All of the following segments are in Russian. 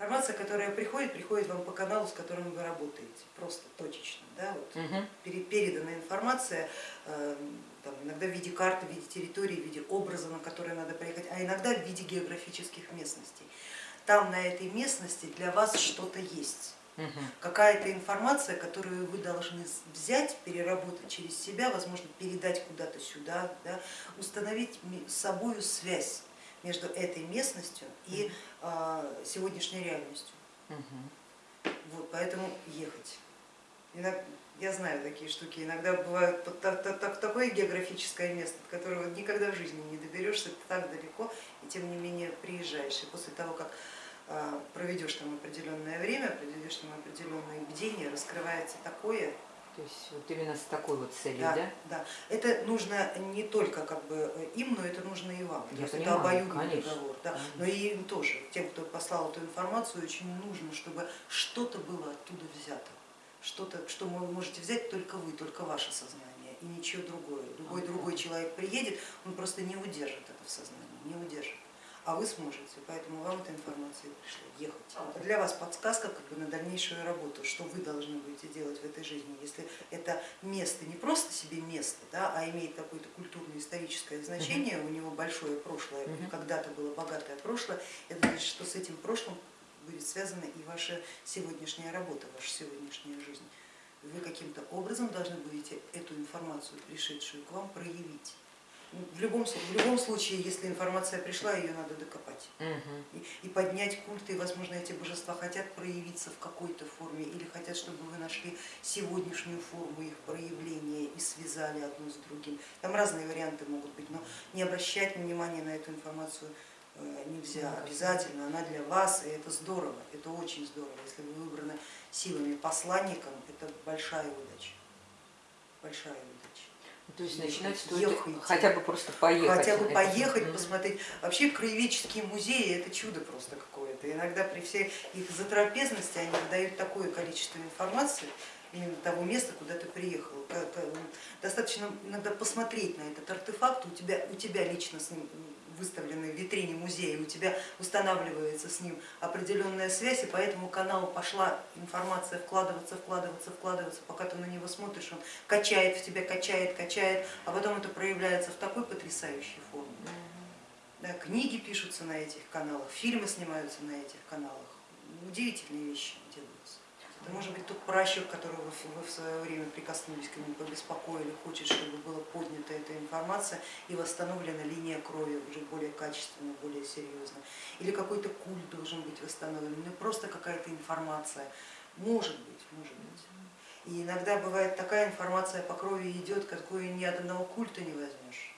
Информация, которая приходит, приходит вам по каналу, с которым вы работаете, просто точечно. Да? Вот Угу. Переданная информация, э, там, иногда в виде карты, в виде территории, в виде образа, на который надо проехать, а иногда в виде географических местностей. Там на этой местности для вас что-то есть Угу. какая-то информация, которую вы должны взять, переработать через себя, возможно, передать куда-то сюда, да, установить с собой связь между этой местностью и а, сегодняшней реальностью. Угу. Вот, поэтому ехать. Я знаю такие штуки, иногда бывает так, так, так, такое географическое место, до которого никогда в жизни не доберешься, так далеко, и тем не менее приезжаешь. И после того, как а, проведешь там определенное время, проведешь там определенные бдения, раскрывается такое. То есть вот именно с такой вот целью, Да, да? да. Это нужно не только как бы им, но это нужно и вам. Я понимаю, это обоюдный конечно, договор. Да. конечно. Но и им тоже, тем, кто послал эту информацию, очень нужно, чтобы что-то было оттуда взято. Что-то, что вы можете взять только вы, только ваше сознание и ничего другое. Любой Ага. другой человек приедет, он просто не удержит это в сознании, не удержит. А вы сможете, поэтому вам эта информация пришла, ехать. Для вас подсказка как бы на дальнейшую работу, что вы должны будете делать в этой жизни. Если это место не просто себе место, да, а имеет какое-то культурно-историческое значение, у него большое прошлое, когда-то было богатое прошлое, это значит, что с этим прошлым будет связана и ваша сегодняшняя работа, ваша сегодняшняя жизнь. Вы каким-то образом должны будете эту информацию, пришедшую к вам, проявить. В любом, в любом случае, если информация пришла, ее надо докопать Угу. и, и поднять культы, и, возможно, эти божества хотят проявиться в какой-то форме или хотят, чтобы вы нашли сегодняшнюю форму их проявления и связали одно с другим. Там разные варианты могут быть, но не обращать внимания на эту информацию э, нельзя. Обязательно она для вас, и это здорово, это очень здорово. Если вы выбраны силами посланником, это большая удача. Большая удача. То есть Ехать, начинать стоит ехайте. хотя бы просто поехать. Хотя бы поехать, посмотреть. Вообще краеведческие музеи это чудо просто какое-то. Иногда при всей их затрапезности они выдают такое количество информации именно того места, куда ты приехал. Как, Достаточно иногда посмотреть на этот артефакт, у тебя, у тебя лично с ним выставлены в витрине музея, у тебя устанавливается с ним определенная связь, и по этому каналу пошла информация вкладываться, вкладываться, вкладываться, пока ты на него смотришь, он качает в тебя, качает, качает, а потом это проявляется в такой потрясающей форме. Да, книги пишутся на этих каналах, фильмы снимаются на этих каналах, удивительные вещи делаются. Это может быть тот пращур, которого вы, в- свое время прикоснулись к нему, побеспокоили, хочет, чтобы была поднята эта информация и восстановлена линия крови уже более качественно, более серьезно. Или какой-то культ должен быть восстановлен, ну просто какая-то информация. Может быть, может быть. И иногда бывает такая информация по крови идет, какую ни от одного культа не возьмешь.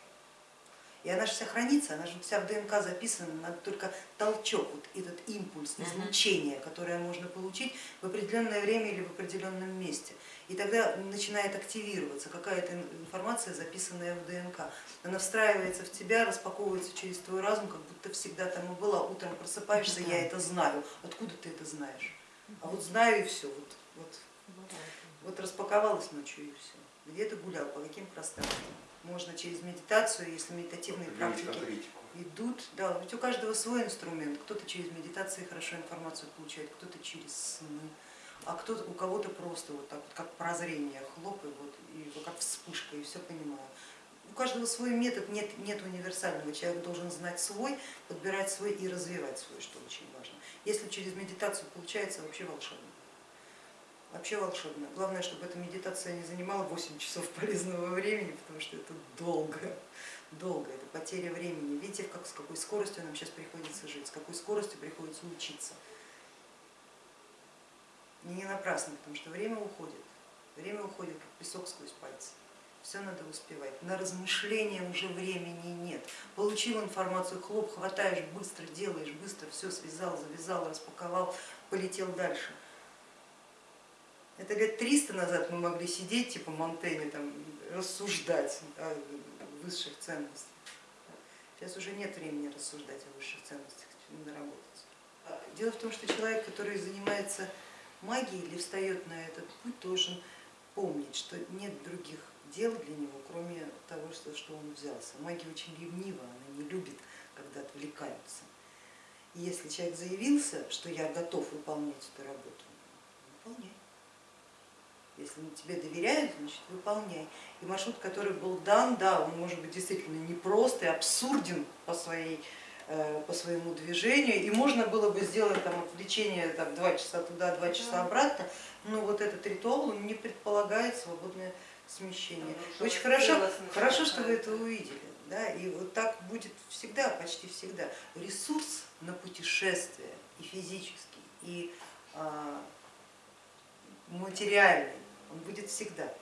И она же вся хранится, она же вся в ДНК записана, надо только толчок, вот этот импульс, излучение, которое можно получить в определенное время или в определенном месте. И тогда начинает активироваться какая-то ин- информация, записанная в ДНК. Она встраивается в тебя, распаковывается через твой разум, как будто всегда там и была. Утром просыпаешься, я это знаю. Откуда ты это знаешь? А вот знаю и все. Вот, вот, вот распаковалась ночью и все. Где ты гулял, по каким пространствам? Можно через медитацию, если медитативные практики идут, да, ведь у каждого свой инструмент. Кто-то через медитации хорошо информацию получает, кто-то через сны, а кто-то у кого-то просто вот так вот, как прозрение, хлоп, и вот, и как вспышка, и все понимаю. У каждого свой метод, нет, нет универсального. Человек должен знать свой, подбирать свой и развивать свой, что очень важно. Если через медитацию получается, вообще волшебно. Вообще волшебно. Главное, чтобы эта медитация не занимала 8 часов полезного времени, потому что это долго. Долго, это потеря времени. Видите, как, с какой скоростью нам сейчас приходится жить, с какой скоростью приходится учиться. И не напрасно, потому что время уходит. Время уходит, как песок сквозь пальцы. Все надо успевать. На размышления уже времени нет. Получил информацию, хлоп, хватаешь, быстро делаешь, быстро все связал, завязал, распаковал, полетел дальше. Это лет 300 назад мы могли сидеть, типа Монтенья, там, рассуждать о высших ценностях. Сейчас уже нет времени рассуждать о высших ценностях, надо работать. А Дело в том, что человек, который занимается магией или встает на этот путь, должен помнить, что нет других дел для него, кроме того, что, что он взялся. Магия очень ревнива, она не любит, когда отвлекаются. И если человек заявился, что я готов выполнять эту работу. Если тебе доверяют, значит выполняй. И маршрут, который был дан, да, он может быть действительно непрост и абсурден по, своей, э, по своему движению. И можно было бы сделать там отвлечение там, два часа туда, два часа обратно, но вот этот ритуал он не предполагает свободное смещение. Очень хорошо, хорошо, что вы это увидели. Да, и вот так будет всегда, почти всегда. Ресурс на путешествие и физический, и а, материальный, он будет всегда.